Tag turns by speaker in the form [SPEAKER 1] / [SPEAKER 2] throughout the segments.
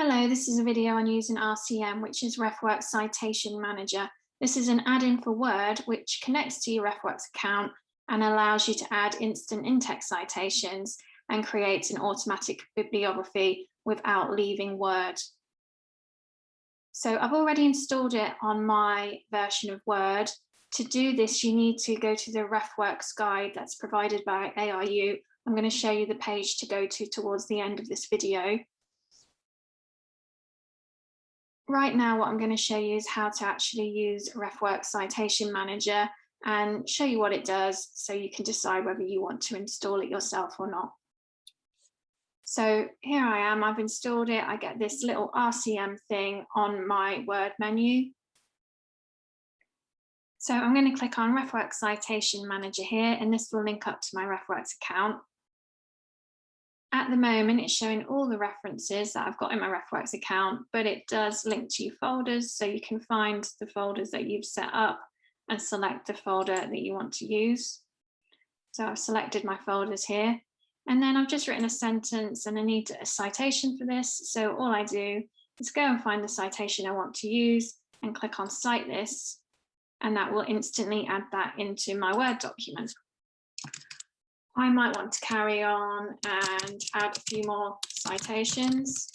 [SPEAKER 1] Hello, this is a video on using RCM, which is RefWorks Citation Manager. This is an add-in for Word, which connects to your RefWorks account and allows you to add instant in-text citations and creates an automatic bibliography without leaving Word. So I've already installed it on my version of Word. To do this, you need to go to the RefWorks guide that's provided by ARU. I'm going to show you the page to go to towards the end of this video right now what I'm going to show you is how to actually use RefWorks Citation Manager and show you what it does so you can decide whether you want to install it yourself or not. So here I am, I've installed it. I get this little RCM thing on my Word menu. So I'm going to click on RefWorks Citation Manager here, and this will link up to my RefWorks account. At the moment, it's showing all the references that I've got in my RefWorks account, but it does link to your folders, so you can find the folders that you've set up and select the folder that you want to use. So I've selected my folders here, and then I've just written a sentence and I need a citation for this. So all I do is go and find the citation I want to use and click on cite this, and that will instantly add that into my Word document. I might want to carry on and add a few more citations.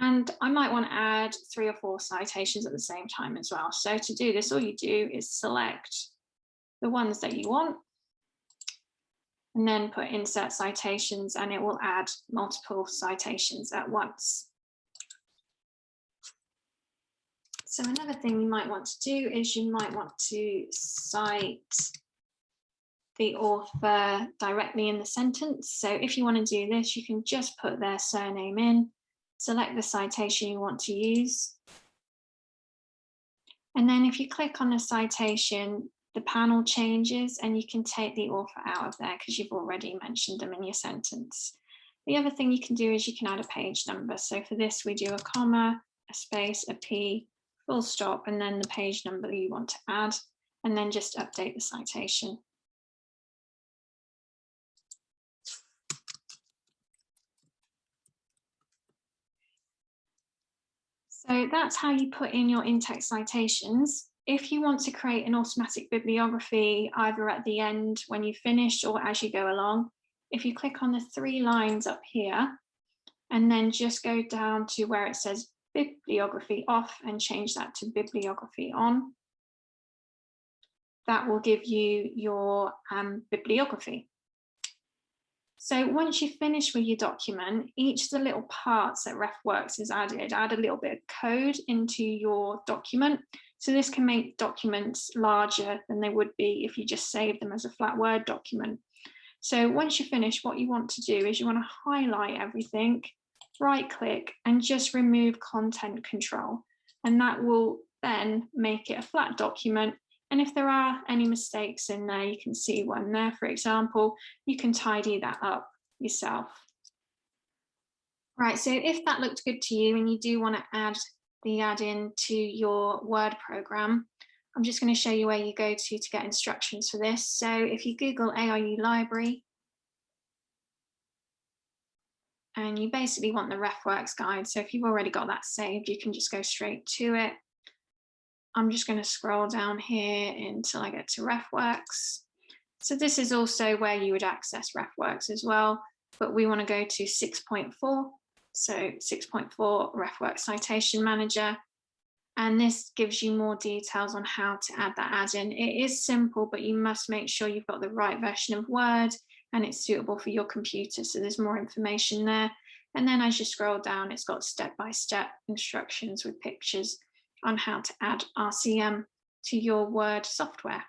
[SPEAKER 1] And I might want to add three or four citations at the same time as well. So to do this, all you do is select the ones that you want and then put insert citations and it will add multiple citations at once. So another thing you might want to do is you might want to cite the author directly in the sentence. So if you want to do this, you can just put their surname in, select the citation you want to use. And then if you click on the citation, the panel changes and you can take the author out of there because you've already mentioned them in your sentence. The other thing you can do is you can add a page number. So for this, we do a comma, a space, a P, full stop, and then the page number you want to add, and then just update the citation. So that's how you put in your in-text citations. If you want to create an automatic bibliography, either at the end when you finish or as you go along, if you click on the three lines up here, and then just go down to where it says bibliography off and change that to bibliography on, that will give you your um, bibliography. So once you finish with your document, each of the little parts that RefWorks has added, add a little bit of code into your document. So this can make documents larger than they would be if you just save them as a flat Word document. So once you finish, what you want to do is you want to highlight everything, right click and just remove content control. And that will then make it a flat document and if there are any mistakes in there, you can see one there, for example, you can tidy that up yourself. Right, so if that looked good to you and you do want to add the add-in to your Word program, I'm just going to show you where you go to to get instructions for this. So if you Google ARU library, and you basically want the RefWorks guide. So if you've already got that saved, you can just go straight to it. I'm just going to scroll down here until I get to RefWorks. So this is also where you would access RefWorks as well, but we want to go to 6.4. So 6.4 RefWorks Citation Manager. And this gives you more details on how to add that add-in. It is simple, but you must make sure you've got the right version of Word and it's suitable for your computer. So there's more information there. And then as you scroll down, it's got step-by-step -step instructions with pictures on how to add RCM to your Word software.